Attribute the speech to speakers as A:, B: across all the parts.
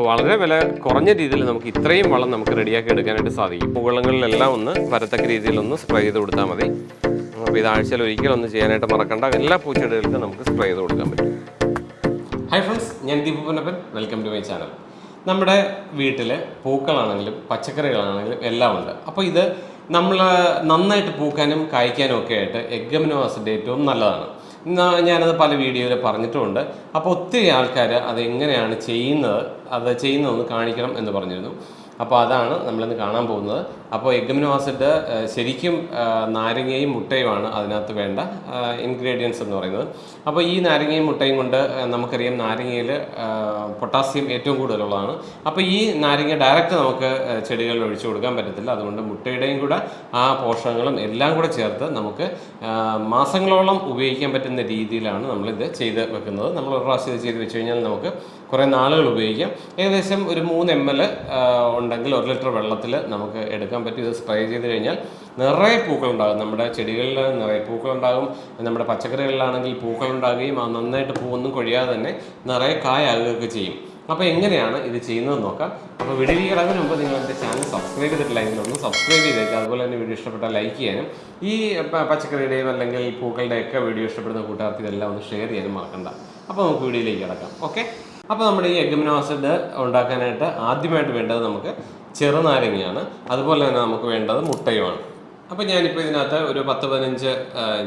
A: അപ്പോൾ വളരെ വില കുറഞ്ഞ രീതിയിൽ നമുക്ക് ഇത്രയും വളം നമുക്ക് റെഡിയാക്കി എടുക്കാനായിട്ട് സാധിക്കും. മുകളങ്ങളിലെല്ലാം ഒന്ന് വരത്തക്ക രീതിയിൽ ഒന്ന് സ്പ്രേ ചെയ്ത് കൊടുത്താൽ മതി. അപ്പോൾ ഇത് ആഴ്ചയിൽ ഒരിക്കലും ഒന്ന് ചെയ്യാനായിട്ട് മറക്കണ്ട. എല്ലാ പൂച്ചെടികൾക്കും നമുക്ക് സ്പ്രേ ചെയ്ത് കൊടുക്കാൻ പറ്റും. ഹായ് ഫ്രണ്ട്സ് ഞാൻ Deepu Ponnappan. Welcome to my channel നമ്മുടെ വീട്ടിൽ പൂക്കളാണെങ്കിലും പച്ചക്കറികളാണെങ്കിലും എല്ലാം ഉണ്ട്. അപ്പോൾ ഇത് നമ്മൾ നന്നായിട്ട് പൂക്കാനും കായ്ക്കാനും ഒക്കെ ആയിട്ട് എഗ്ഗമിനോ ആസിഡ് ഏറ്റവും നല്ലതാണ്. ഞാനത് പല വീഡിയോയിൽ പറഞ്ഞിട്ടുമുണ്ട് അപ്പോൾ ഒത്തിരി ആൾക്കാർ അതെങ്ങനെയാണ് ചെയ്യുന്നത് അത് ചെയ്യുന്നതെന്ന് കാണിക്കണം എന്ന് പറഞ്ഞിരുന്നു. അപ്പോൾ അതാണ് നമ്മളിന്ന് കാണാൻ പോകുന്നത്. അപ്പോൾ എഗ്മിനോ ആസിഡ് ശരിക്കും നാരങ്ങയും മുട്ടയുമാണ് അതിനകത്ത് വേണ്ട ഇൻഗ്രീഡിയൻസ് എന്ന് പറയുന്നത്. അപ്പോൾ ഈ നാരങ്ങയും മുട്ടയും കൊണ്ട് നമുക്കറിയാം നാരങ്ങയിൽ പൊട്ടാസ്യം ഏറ്റവും കൂടുതലുള്ളതാണ്. അപ്പോൾ ഈ നാരങ്ങ ഡയറക്റ്റ് നമുക്ക് ചെടികളിൽ ഒഴിച്ചു കൊടുക്കാൻ പറ്റത്തില്ല. അതുകൊണ്ട് മുട്ടയുടെയും കൂടെ ആ പോഷകങ്ങളും എല്ലാം കൂടെ ചേർത്ത് നമുക്ക് മാസങ്ങളോളം ഉപയോഗിക്കാൻ പറ്റുന്ന രീതിയിലാണ് നമ്മളിത് ചെയ്ത് വെക്കുന്നത്. നമ്മൾ ഒരു പ്രാവശ്യം ഇത് ചെയ്ത് വെച്ച് കഴിഞ്ഞാൽ നമുക്ക് കുറേ നാളുകൾ ഉപയോഗിക്കാം. ഏകദേശം ഒരു മൂന്ന് എം എൽ ഉണ്ടെങ്കിൽ ഒരു ലിറ്റർ വെള്ളത്തിൽ നമുക്ക് എടുക്കാൻ പറ്റും. ഇത് സ്പ്രേ ചെയ്ത് കഴിഞ്ഞാൽ നിറയെ പൂക്കളുണ്ടാകും. നമ്മുടെ ചെടികളിൽ നിറയെ പൂക്കളുണ്ടാകും. നമ്മുടെ പച്ചക്കറികളിലാണെങ്കിൽ പൂക്കളുണ്ടാകുകയും ആ നന്നായിട്ട് പൂവൊന്നും കൊഴിയാതെ തന്നെ നിറയെ കായാകുകയൊക്കെ ചെയ്യും. അപ്പോൾ എങ്ങനെയാണ് ഇത് ചെയ്യുന്നത് നോക്കാം. അപ്പോൾ വീഡിയോ കിടക്കുന്നതിന് മുമ്പ് നിങ്ങൾ എന്റെ ചാനൽ സബ്സ്ക്രൈബ് ചെയ്തിട്ടില്ലെങ്കിൽ ഒന്ന് സബ്സ്ക്രൈബ് ചെയ്തേക്കുക അതുപോലെ തന്നെ വീഡിയോ ഇഷ്ടപ്പെട്ടാൽ ലൈക്ക് ചെയ്യാനും ഈ പച്ചക്കറിയുടെയും അല്ലെങ്കിൽ പൂക്കളുടെയൊക്കെ വീഡിയോ ഇഷ്ടപ്പെടുന്ന കൂട്ടുകാർക്ക് ഇതെല്ലാം ഒന്ന് ഷെയർ ചെയ്യാനും മറക്കണ്ട. അപ്പോൾ നമുക്ക് വീഡിയോയിലേക്ക് കിടക്കാം. ഓക്കെ? അപ്പോൾ നമ്മുടെ ഈ എഗ്മിനോ ആസിഡ് ഉണ്ടാക്കാനായിട്ട് ആദ്യമായിട്ട് വേണ്ടത് നമുക്ക് ചെറുനാരങ്ങയാണ്. അതുപോലെ തന്നെ നമുക്ക് വേണ്ടത് മുട്ടയുമാണ്. അപ്പോൾ ഞാനിപ്പോൾ ഇതിനകത്ത് ഒരു പത്ത് പതിനഞ്ച്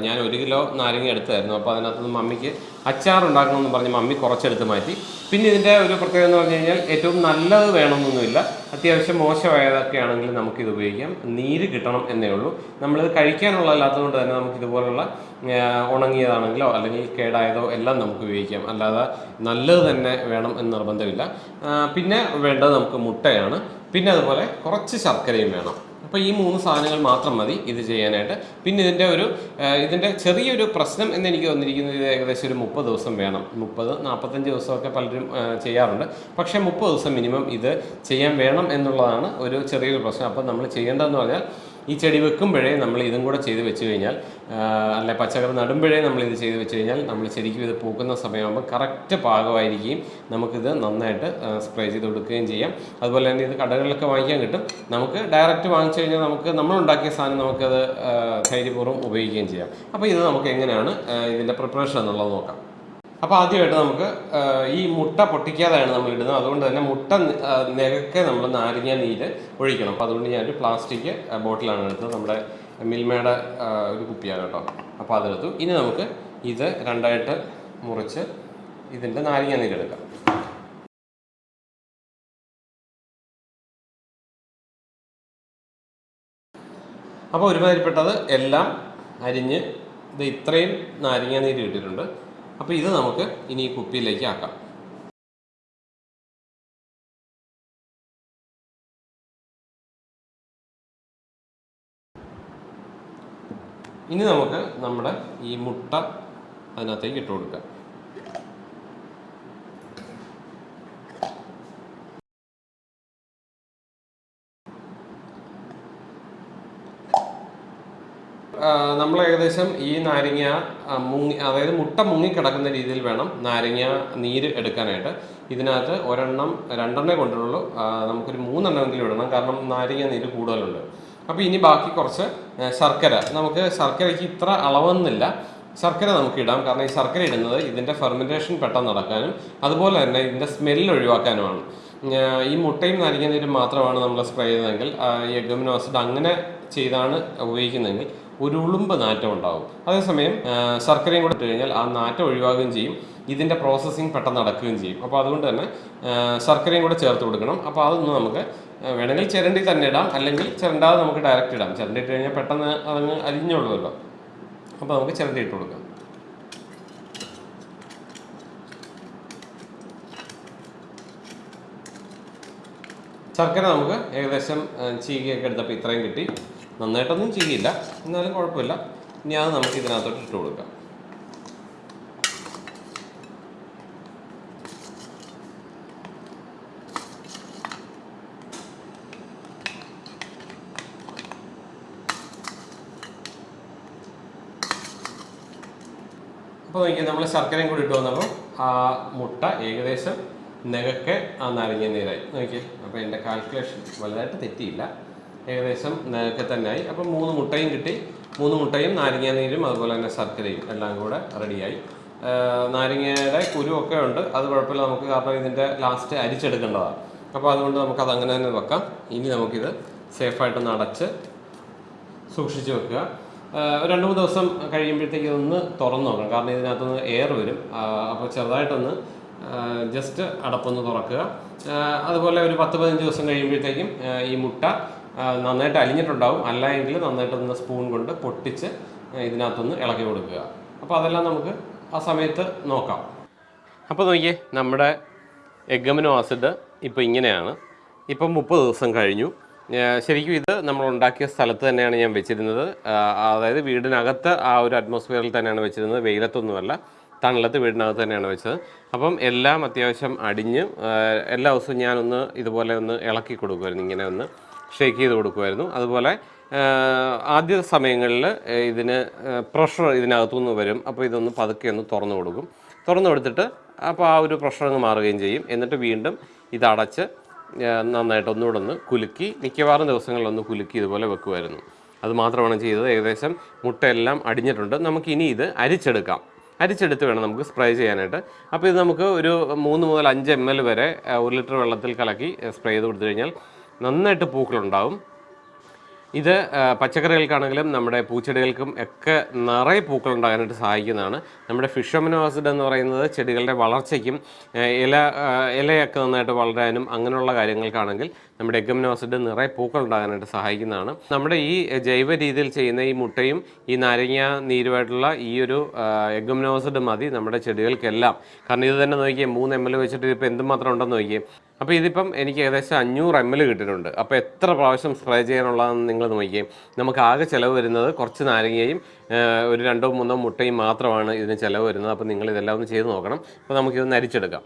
A: ഞാൻ ഒരു കിലോ നാരങ്ങ എടുത്തായിരുന്നു. അപ്പോൾ അതിനകത്ത് മമ്മിക്ക് അച്ചാർ ഉണ്ടാക്കണമെന്ന് പറഞ്ഞ് മമ്മി കുറച്ചെടുത്ത് മാറ്റി. പിന്നെ ഇതിന്റെ ഒരു പ്രത്യേകത എന്ന് പറഞ്ഞു കഴിഞ്ഞാൽ ഏറ്റവും നല്ലത് വേണമെന്നൊന്നുമില്ല. അത്യാവശ്യം മോശമായതൊക്കെ ആണെങ്കിൽ നമുക്കിത് ഉപയോഗിക്കാം. നീര് കിട്ടണം എന്നേ ഉള്ളൂ. നമ്മളിത് കഴിക്കാനുള്ളതല്ലാത്തതുകൊണ്ട് തന്നെ നമുക്ക് ഇതുപോലുള്ള ആ, ഉണങ്ങിയതാണെങ്കിലോ അല്ലെങ്കിൽ കേടായതോ എല്ലാം നമുക്ക് ഉപയോഗിക്കാം. അല്ലാതെ നല്ലത് തന്നെ വേണം എന്ന് നിർബന്ധമില്ല. പിന്നെ വേണ്ടത് നമുക്ക് മുട്ടയാണ്. പിന്നെ അതുപോലെ കുറച്ച് ശർക്കരയും വേണം. അപ്പോൾ ഈ മൂന്ന് സാധനങ്ങൾ മാത്രം മതി ഇത് ചെയ്യാനായിട്ട്. പിന്നെ ഇതിന്റെ ഒരു ഇതിന്റെ ചെറിയൊരു പ്രശ്നം എന്ന് എനിക്ക് വന്നിരിക്കുന്നത് ഇത് ഏകദേശം ഒരു മുപ്പത് ദിവസം വേണം. മുപ്പത് നാൽപ്പത്തഞ്ച് ദിവസമൊക്കെ പലരും ചെയ്യാറുണ്ട്. പക്ഷേ മുപ്പത് ദിവസം മിനിമം ഇത് ചെയ്യാൻ വേണം എന്നുള്ളതാണ് ഒരു ചെറിയൊരു പ്രശ്നം. അപ്പോൾ നമ്മൾ ചെയ്യേണ്ടതെന്ന് പറഞ്ഞാൽ ഈ ചെടി വെക്കുമ്പോഴേ നമ്മൾ ഇതും കൂടെ ചെയ്ത് വെച്ച് കഴിഞ്ഞാൽ അല്ലെ പച്ചക്കറി നടുമ്പോഴേ നമ്മൾ ഇത് ചെയ്ത് വെച്ച് കഴിഞ്ഞാൽ നമ്മൾ ശരിക്കും ഇത് പൂക്കുന്ന സമയമാകുമ്പോൾ കറക്റ്റ് പാകമായിരിക്കുകയും നമുക്കിത് നന്നായിട്ട് സ്പ്രേ ചെയ്ത് കൊടുക്കുകയും ചെയ്യാം. അതുപോലെ തന്നെ ഇത് കടകളിലൊക്കെ വാങ്ങിക്കാൻ കിട്ടും. നമുക്ക് ഡയറക്റ്റ് വാങ്ങിച്ചു കഴിഞ്ഞാൽ നമുക്ക് നമ്മൾ ഉണ്ടാക്കിയ സാധനം നമുക്കത് ധൈര്യപൂർവം ഉപയോഗിക്കുകയും ചെയ്യാം. അപ്പോൾ ഇത് നമുക്ക് എങ്ങനെയാണ് ഇതിന്റെ പ്രിപ്പറേഷൻ എന്നുള്ളത് നോക്കാം. അപ്പോൾ ആദ്യമായിട്ട് നമുക്ക് ഈ മുട്ട പൊട്ടിക്കാതെയാണ് നമ്മൾ ഇടുന്നത്. അതുകൊണ്ട് തന്നെ മുട്ട നിരക്കെ നമ്മൾ നാരങ്ങ നീര് ഒഴിക്കണം. അപ്പോൾ അതുകൊണ്ട് ഞാനൊരു പ്ലാസ്റ്റിക് ബോട്ടിലാണ് എടുത്തത് നമ്മുടെ മിൽമയുടെ ഒരു കുപ്പിയാണ് കേട്ടോ. അപ്പോൾ അതെടുത്തു ഇനി നമുക്ക് ഇത് രണ്ടായിട്ട് മുറിച്ച് ഇതിന്റെ നാരങ്ങ നീര് എടുക്കാം. അപ്പോൾ ഒരുമാതിരിപ്പെട്ടത് എല്ലാം അരിഞ്ഞ് ഇത് ഇത്രയും നാരങ്ങ നീര് കിട്ടിയിട്ടുണ്ട് അപ്പോൾ ഇത് നമുക്ക് ഇനി ഈ കുപ്പിയിലേക്ക് ആക്കാം. ഇനി നമുക്ക് നമ്മുടെ ഈ മുട്ട അതിനകത്തേക്ക് ഇട്ട് കൊടുക്കാം. നമ്മൾ ഏകദേശം ഈ നാരങ്ങ മുങ്ങി അതായത് മുട്ട മുങ്ങിക്കിടക്കുന്ന രീതിയിൽ വേണം നാരങ്ങ നീര് എടുക്കാനായിട്ട്. ഇതിനകത്ത് ഒരെണ്ണം രണ്ടെണ്ണേ കൊണ്ടുള്ളൂ നമുക്കൊരു മൂന്നെണ്ണമെങ്കിലും ഇടണം കാരണം നാരങ്ങ നീര് കൂടുതലുണ്ട്. അപ്പോൾ ഇനി ബാക്കി കുറച്ച് ശർക്കര. നമുക്ക് ശർക്കരയ്ക്ക് ഇത്ര അളവെന്നില്ല ശർക്കര നമുക്ക് ഇടാം കാരണം ഈ ശർക്കര ഇടുന്നത് ഇതിന്റെ ഫെർമെന്റേഷൻ പെട്ടെന്ന് നടക്കാനും അതുപോലെ തന്നെ ഇതിന്റെ സ്മെല്ല് ഒഴിവാക്കാനുമാണ്. ഈ മുട്ടയും നാരങ്ങ നീരും മാത്രമാണ് നമ്മൾ സ്പ്രേ ചെയ്തതെങ്കിൽ ഈ എഗമിനോസിഡ് അങ്ങനെ ചെയ്താണ് ഉപയോഗിക്കുന്നതെങ്കിൽ ഒരു ഉളുമ്പ് നാറ്റം ഉണ്ടാവും. അതേസമയം ശർക്കരയും കൂടെ ഇട്ട് കഴിഞ്ഞാൽ ആ നാറ്റം ഒഴിവാകുകയും ചെയ്യും. ഇതിന്റെ പ്രോസസ്സിങ് പെട്ടെന്ന് നടക്കുകയും ചെയ്യും. അപ്പോൾ അതുകൊണ്ട് തന്നെ ശർക്കരയും കൂടെ ചേർത്ത് കൊടുക്കണം. അപ്പോൾ അതൊന്ന് നമുക്ക് വേണമെങ്കിൽ ചിരണ്ടി തന്നെ ഇടാം. അല്ലെങ്കിൽ ചിരണ്ടാതെ നമുക്ക് ഡയറക്റ്റ് ഇടാം. ചിരണ്ടി ഇട്ട് കഴിഞ്ഞാൽ പെട്ടെന്ന് അതങ്ങ് അരിഞ്ഞുള്ളൂല്ലോ അപ്പോൾ നമുക്ക് ചിരണ്ടി ഇട്ട് കൊടുക്കാം. ശർക്കര നമുക്ക് ഏകദേശം ചീകിയൊക്കെ എടുത്തപ്പോൾ ഇത്രയും കിട്ടി. നന്നായിട്ടൊന്നും ചെയ്യില്ല. എന്നാലും കുഴപ്പമില്ല. ഇനി അത് നമുക്ക് ഇതിനകത്തോട്ട് ഇട്ട് കൊടുക്കാം. അപ്പോൾ നോക്കിയാൽ നമ്മൾ ശർക്കരയും കൂടി ഇട്ട് വന്നപ്പോൾ ആ മുട്ട ഏകദേശം നെകക്കെ ആ നാരങ്ങ നീരായി നോക്കിയേ അപ്പോൾ എന്റെ കാൽക്കുലേഷൻ വലുതായിട്ട് തെറ്റിയില്ല. ഏകദേശം നെകക്കെ തന്നെയായി. അപ്പം മൂന്ന് മുട്ടയും കിട്ടി. മൂന്ന് മുട്ടയും നാരങ്ങ നീരും അതുപോലെ തന്നെ ശർക്കരയും എല്ലാം കൂടെ റെഡിയായി. നാരങ്ങയുടെ കുരുവൊക്കെ ഉണ്ട്. അത് കുഴപ്പമില്ല. നമുക്ക് കാരണം ഇതിന്റെ ലാസ്റ്റ് അരിച്ചെടുക്കേണ്ടതാണ്. അപ്പോൾ അതുകൊണ്ട് നമുക്കത് അങ്ങനെ തന്നെ വെക്കാം. ഇനി നമുക്കിത് സേഫായിട്ടൊന്ന് അടച്ച് സൂക്ഷിച്ച് വെക്കുക. രണ്ട് മൂന്ന് ദിവസം കഴിയുമ്പോഴത്തേക്ക് ഒന്ന് തുറന്നു നോക്കണം. കാരണം ഇതിനകത്തൊന്ന് എയർ വരും. അപ്പോൾ ചെറുതായിട്ടൊന്ന് ജസ്റ്റ് അടപ്പൊന്ന് തുറക്കുക. അതുപോലെ ഒരു പത്ത് പതിനഞ്ച് ദിവസം കഴിയുമ്പോഴത്തേക്കും ഈ മുട്ട നന്നായിട്ട് അലിഞ്ഞിട്ടുണ്ടാവും. അല്ല എങ്കിൽ നന്നായിട്ടൊന്ന് സ്പൂൺ കൊണ്ട് പൊട്ടിച്ച് ഇതിനകത്തൊന്ന് ഇളക്കി കൊടുക്കുക. അപ്പോൾ അതെല്ലാം നമുക്ക് ആ സമയത്ത് നോക്കാം. അപ്പോൾ നോക്കിയേ നമ്മുടെ എഗമിനോ ആസിഡ് ഇപ്പോൾ ഇങ്ങനെയാണ്. ഇപ്പം മുപ്പത് ദിവസം കഴിഞ്ഞു. ശരിക്കും ഇത് നമ്മൾ ഉണ്ടാക്കിയ സ്ഥലത്ത് തന്നെയാണ് ഞാൻ വെച്ചിരുന്നത്. അതായത് വീടിനകത്ത് ആ ഒരു അറ്റ്മോസ്ഫിയറിൽ തന്നെയാണ് വെച്ചിരുന്നത്. വെയിലത്തൊന്നുമല്ല തണലത്ത് വീടിനകത്ത് തന്നെയാണ് വെച്ചത്. അപ്പം എല്ലാം അത്യാവശ്യം അടിഞ്ഞ് എല്ലാ ദിവസവും ഞാനൊന്ന് ഇതുപോലെ ഒന്ന് ഇളക്കി കൊടുക്കുമായിരുന്നു ഇങ്ങനെ ഒന്ന് ഷേക്ക് ചെയ്ത് കൊടുക്കുമായിരുന്നു. അതുപോലെ ആദ്യ സമയങ്ങളിൽ ഇതിന് പ്രഷർ ഇതിനകത്തുനിന്ന് വരും. അപ്പോൾ ഇതൊന്ന് പതുക്കെ ഒന്ന് തുറന്നു കൊടുക്കും. തുറന്നു കൊടുത്തിട്ട് അപ്പോൾ ആ ഒരു പ്രഷർ അങ്ങ് മാറുകയും ചെയ്യും. എന്നിട്ട് വീണ്ടും ഇതടച്ച് നന്നായിട്ട് ഒന്നുകൂടെ ഒന്ന് കുലുക്കി മിക്കവാറും ദിവസങ്ങളിലൊന്ന് കുലുക്കി ഇതുപോലെ വെക്കുമായിരുന്നു. അത് മാത്രമാണ് ചെയ്തത്. ഏകദേശം മുട്ടയെല്ലാം അടിഞ്ഞിട്ടുണ്ട്. നമുക്ക് ഇനി ഇത് അരിച്ചെടുക്കാം. അരിച്ചെടുത്ത് വേണം നമുക്ക് സ്പ്രേ ചെയ്യാനായിട്ട്. അപ്പോൾ ഇത് നമുക്ക് ഒരു മൂന്ന് മുതൽ അഞ്ച് എം എൽ വരെ ഒരു ലിറ്റർ വെള്ളത്തിൽ കലക്കി സ്പ്രേ ചെയ്ത് കൊടുത്തു കഴിഞ്ഞാൽ നന്നായിട്ട് പൂക്കളുണ്ടാവും. ഇത് പച്ചക്കറികൾക്കാണെങ്കിലും നമ്മുടെ പൂച്ചെടികൾക്കും ഒക്കെ നിറയെ പൂക്കൾ ഉണ്ടാകാനായിട്ട് സഹായിക്കുന്നതാണ്. നമ്മുടെ ഫിഷമിനോ ആസിഡ് എന്ന് പറയുന്നത് ചെടികളുടെ വളർച്ചയ്ക്കും ഇല ഇലയൊക്കെ നന്നായിട്ട് വളരാനും അങ്ങനെയുള്ള കാര്യങ്ങൾക്കാണെങ്കിൽ നമ്മുടെ എഗമിനോ ആസിഡ് നിറയെ പൂക്കൾ ഉണ്ടാകാനായിട്ട് സഹായിക്കുന്നതാണ്. നമ്മുടെ ഈ ജൈവ രീതിയിൽ ചെയ്യുന്ന ഈ മുട്ടയും ഈ നാരങ്ങ നീരുമായിട്ടുള്ള ഈ ഒരു എഗമിനോ ആസിഡ് മതി നമ്മുടെ ചെടികൾക്കെല്ലാം. കാരണം ഇത് തന്നെ നോക്കിയേ മൂന്ന് എം എൽ വെച്ചിട്ട് ഇപ്പോൾ എന്തുമാത്രം ഉണ്ടെന്ന് നോക്കിയേ. അപ്പോൾ ഇതിപ്പം എനിക്ക് ഏകദേശം അഞ്ഞൂറ് എം എൽ കിട്ടിയിട്ടുണ്ട്. അപ്പോൾ എത്ര പ്രാവശ്യം സ്പ്രേ ചെയ്യാനുള്ളതെന്ന് നിങ്ങൾ നോക്കിയേ. നമുക്ക് ആകെ ചിലവ് വരുന്നത് കുറച്ച് നാരങ്ങയും ഒരു രണ്ടോ മൂന്നോ മുട്ടയും മാത്രമാണ് ഇതിന് ചിലവ് വരുന്നത്. അപ്പോൾ നിങ്ങൾ ഇതെല്ലാം ഒന്ന് ചെയ്ത് നോക്കണം. അപ്പോൾ നമുക്കിതൊന്ന് അരിച്ചെടുക്കാം.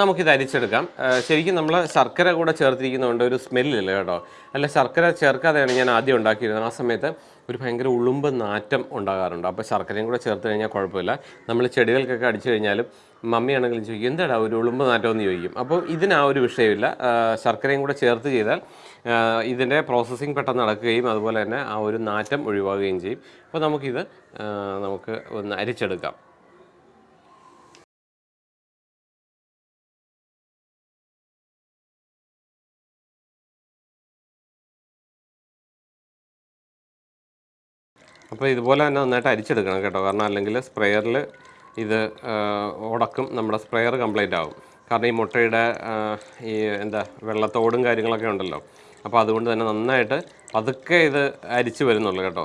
A: നമുക്കിത് അരിച്ചെടുക്കാം. ശരിക്കും നമ്മൾ ശർക്കര കൂടെ ചേർത്തിരിക്കുന്നതുകൊണ്ട് ഒരു സ്മെല്ലില്ല കേട്ടോ? അല്ല ശർക്കര ചേർക്കാതെയാണ് ഞാൻ ആദ്യം ഉണ്ടാക്കിയിരുന്നത്. ആ സമയത്ത് ഒരു ഭയങ്കര ഉളുമ്പ് നാറ്റം ഉണ്ടാകാറുണ്ട്. അപ്പോൾ ശർക്കരയും കൂടെ ചേർത്ത് കഴിഞ്ഞാൽ കുഴപ്പമില്ല. നമ്മൾ ചെടികൾക്കൊക്കെ അടിച്ചു കഴിഞ്ഞാലും മമ്മിയാണെങ്കിലും ചോദിക്കും എന്താടാ ഒരു ഉളുമ്പ് നാറ്റം എന്ന് ചോദിക്കും. അപ്പോൾ ഇതിന് ആ ഒരു വിഷയമില്ല. ശർക്കരയും കൂടെ ചേർത്ത് ചെയ്താൽ ഇതിന്റെ പ്രോസസ്സിങ് പെട്ടെന്ന് നടക്കുകയും അതുപോലെ തന്നെ ആ ഒരു നാറ്റം ഒഴിവാകുകയും ചെയ്യും. അപ്പോൾ നമുക്കിത് നമുക്ക് ഒന്ന് അരിച്ചെടുക്കാം. അപ്പോൾ ഇതുപോലെ തന്നെ നന്നായിട്ട് അരിച്ചെടുക്കണം കേട്ടോ. കാരണം അല്ലെങ്കിൽ സ്പ്രെയറിൽ ഇത് ഉടക്കും നമ്മുടെ സ്പ്രെയർ കംപ്ലീറ്റ് ആവും. കാരണം ഈ മുട്ടയുടെ ഈ എന്താ വെള്ളത്തോടും കാര്യങ്ങളൊക്കെ ഉണ്ടല്ലോ. അപ്പോൾ അതുകൊണ്ട് തന്നെ നന്നായിട്ട് പതുക്കെ ഇത് അരിച്ച് വരുന്നുള്ളൂ കേട്ടോ.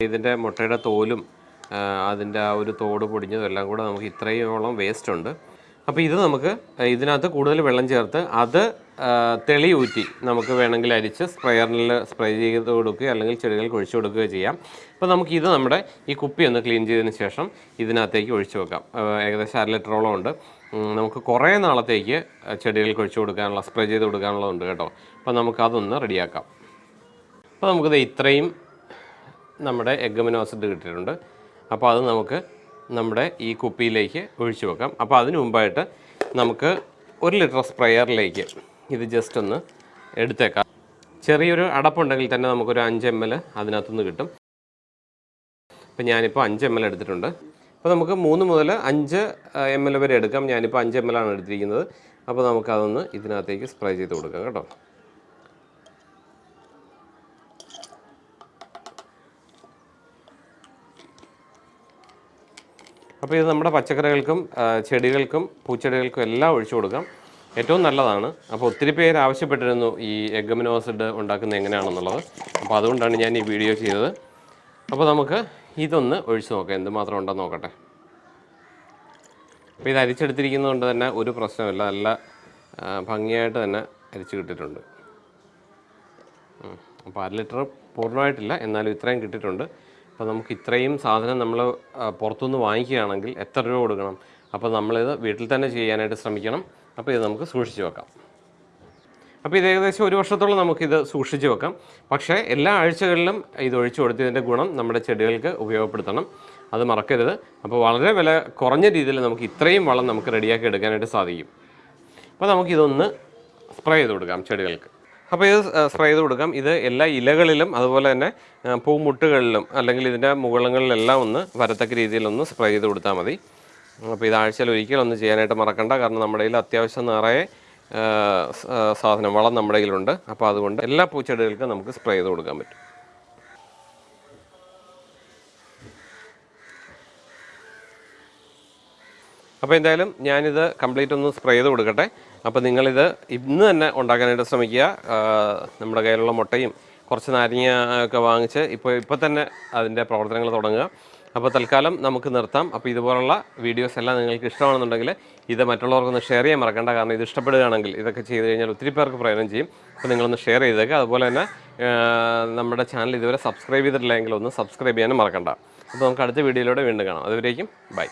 A: ഇതിന്റെ മുട്ടയുടെ തോലും അതിന്റെ ആ ഒരു തോട് പൊടിഞ്ഞതും എല്ലാം കൂടെ നമുക്ക് ഇത്രയോളം വേസ്റ്റ് ഉണ്ട്. അപ്പോൾ ഇത് നമുക്ക് ഇതിനകത്ത് കൂടുതൽ വെള്ളം ചേർത്ത് അത് ആ, തെളി ഊറ്റി നമുക്ക് വേണമെങ്കിൽ അരിച്ച് സ്പ്രെയറിൽ സ്പ്രേ ചെയ്ത് കൊടുക്കുക അല്ലെങ്കിൽ ചെടികൾക്ക് ഒഴിച്ചു കൊടുക്കുകയോ ചെയ്യാം. അപ്പോൾ നമുക്ക് ഇത് നമ്മുടെ ഈ കുപ്പി ഒന്ന് ക്ലീൻ ചെയ്തതിന് ശേഷം ഇതിനകത്തേക്ക് ഒഴിച്ചു വെക്കാം. ഏകദേശം അര ലിറ്ററോളം ഉണ്ട്. നമുക്ക് കുറേ നാളത്തേക്ക് ചെടികൾക്ക് ഒഴിച്ചു കൊടുക്കാനുള്ള സ്പ്രേ ചെയ്ത് കൊടുക്കാനുള്ളതുണ്ട് കേട്ടോ. അപ്പോൾ നമുക്ക് അതൊന്ന് റെഡിയാക്കാം. അപ്പോൾ നമുക്കിത് ഇത്രയും നമ്മുടെ എഗ്ഗമിനോസിഡ് കിട്ടിയിട്ടുണ്ട്. അപ്പോൾ അത് നമുക്ക് നമ്മുടെ ഈ കുപ്പിയിലേക്ക് ഒഴിച്ചു വെക്കാം. അപ്പോൾ അതിനു മുമ്പായിട്ട് നമുക്ക് ഒരു ലിറ്റർ സ്പ്രെയറിലേക്ക് ഇത് ജസ്റ്റ് ഒന്ന് എടുത്തേക്കാം. ചെറിയൊരു അടപ്പുണ്ടെങ്കിൽ തന്നെ നമുക്കൊരു അഞ്ച് എം എൽ അതിനകത്തുനിന്ന് കിട്ടും. അപ്പോൾ ഞാനിപ്പോൾ അഞ്ച് എം എൽ എടുത്തിട്ടുണ്ട്. അപ്പോൾ നമുക്ക് മൂന്ന് മുതൽ അഞ്ച് എം എൽ വരെ എടുക്കാം. ഞാനിപ്പോൾ അഞ്ച് എം എൽ ആണ് എടുത്തിരിക്കുന്നത്. അപ്പോൾ നമുക്കതൊന്ന് ഇതിനകത്തേക്ക് സ്പ്രേ ചെയ്ത് കൊടുക്കാം കേട്ടോ. അപ്പോൾ ഇത് നമ്മുടെ പച്ചക്കറികൾക്കും ചെടികൾക്കും പൂച്ചെടികൾക്കും എല്ലാം ഒഴിച്ചു കൊടുക്കാം. ഏറ്റവും നല്ലതാണ്. അപ്പോൾ ഒത്തിരി പേര് ആവശ്യപ്പെട്ടിരുന്നു ഈ എഗമിനോസിഡ് ഉണ്ടാക്കുന്നത് എങ്ങനെയാണെന്നുള്ളത്. അപ്പോൾ അതുകൊണ്ടാണ് ഞാൻ ഈ വീഡിയോ ചെയ്തത്. അപ്പോൾ നമുക്ക് ഇതൊന്ന് ഒഴിച്ചു നോക്കാം. എന്തുമാത്രം ഉണ്ടെന്ന് നോക്കട്ടെ. അപ്പോൾ ഇത് അരിച്ചെടുത്തിരിക്കുന്നതുകൊണ്ട് തന്നെ ഒരു പ്രശ്നമില്ല. നല്ല ഭംഗിയായിട്ട് തന്നെ അരിച്ചു കിട്ടിയിട്ടുണ്ട്. അപ്പോൾ അര ലിറ്റർ പൂർണമായിട്ടില്ല. എന്നാലും ഇത്രയും കിട്ടിയിട്ടുണ്ട്. അപ്പോൾ നമുക്ക് ഇത്രയും സാധനം നമ്മൾ പുറത്തുനിന്ന് വാങ്ങിക്കുകയാണെങ്കിൽ എത്ര രൂപ കൊടുക്കണം? അപ്പോൾ നമ്മളിത് വീട്ടിൽ തന്നെ ചെയ്യാനായിട്ട് ശ്രമിക്കണം. അപ്പോൾ ഇത് നമുക്ക് സൂക്ഷിച്ച് വെക്കാം. അപ്പോൾ ഇത് ഏകദേശം ഒരു വർഷത്തോളം നമുക്കിത് സൂക്ഷിച്ച് വെക്കാം. പക്ഷേ എല്ലാ ആഴ്ചകളിലും ഇത് ഒഴിച്ചു കൊടുത്തതിന്റെ ഗുണം നമ്മുടെ ചെടികൾക്ക് ഉപയോഗപ്പെടുത്തണം. അത് മറക്കരുത്. അപ്പോൾ വളരെ വില കുറഞ്ഞ രീതിയിൽ നമുക്ക് ഇത്രയും വളം നമുക്ക് റെഡിയാക്കി എടുക്കാനായിട്ട് സാധിക്കും. അപ്പോൾ നമുക്കിതൊന്ന് സ്പ്രേ ചെയ്ത് കൊടുക്കാം ചെടികൾക്ക്. അപ്പോൾ ഇത് സ്പ്രേ ചെയ്ത് കൊടുക്കാം. ഇത് എല്ലാ ഇലകളിലും അതുപോലെ തന്നെ പൂമുട്ടുകളിലും അല്ലെങ്കിൽ ഇതിന്റെ മുകളങ്ങളിലെല്ലാം ഒന്ന് വരത്തക്ക രീതിയിലൊന്ന് സ്പ്രേ ചെയ്ത് കൊടുത്താൽ മതി. അപ്പോൾ ഇത് ആഴ്ചയിൽ ഒരിക്കലും ഒന്ന് ചെയ്യാനായിട്ട് മറക്കണ്ട. കാരണം നമ്മുടെ കയ്യിൽ അത്യാവശ്യം നിറയെ സാധനം വളം നമ്മുടെ കയ്യിലുണ്ട്. അപ്പോൾ അതുകൊണ്ട് എല്ലാ പൂച്ചെടികൾക്കും നമുക്ക് സ്പ്രേ ചെയ്ത് കൊടുക്കാൻ പറ്റും. അപ്പോൾ എന്തായാലും ഞാനിത് കംപ്ലീറ്റ് ഒന്ന് സ്പ്രേ ചെയ്ത് കൊടുക്കട്ടെ. അപ്പോൾ നിങ്ങളിത് ഇന്ന് തന്നെ ഉണ്ടാക്കാനായിട്ട് ശ്രമിക്കുക. നമ്മുടെ കയ്യിലുള്ള മുട്ടയും കുറച്ച് നാരങ്ങ ഒക്കെ വാങ്ങിച്ച് ഇപ്പോൾ ഇപ്പോൾ തന്നെ അതിന്റെ പ്രവർത്തനങ്ങൾ തുടങ്ങുക. അപ്പോൾ തൽക്കാലം നമുക്ക് നിർത്താം. അപ്പോൾ ഇതുപോലുള്ള വീഡിയോസ് എല്ലാം നിങ്ങൾക്ക് ഇഷ്ടമാണെന്നുണ്ടെങ്കിൽ ഇത് മറ്റുള്ളവർക്കൊന്ന് ഷെയർ ചെയ്യാൻ മറക്കണ്ട. കാരണം ഇത് ഇഷ്ടപ്പെടുകയാണെങ്കിൽ ഇതൊക്കെ ചെയ്ത് കഴിഞ്ഞാൽ ഒത്തിരി പേർക്ക് പ്രയോജനം ചെയ്യും. അപ്പോൾ നിങ്ങളൊന്ന് ഷെയർ ചെയ്തേക്കുക അതുപോലെ തന്നെ നമ്മുടെ ചാനൽ ഇതുവരെ സബ്സ്ക്രൈബ് ചെയ്തിട്ടില്ലെങ്കിൽ ഒന്ന് സബ്സ്ക്രൈബ് ചെയ്യാനും മറക്കണ്ട. അപ്പോൾ നമുക്ക് അടുത്ത വീഡിയോയിലൂടെ വീണ്ടും കാണാം. അതുവരേക്കും ബൈ.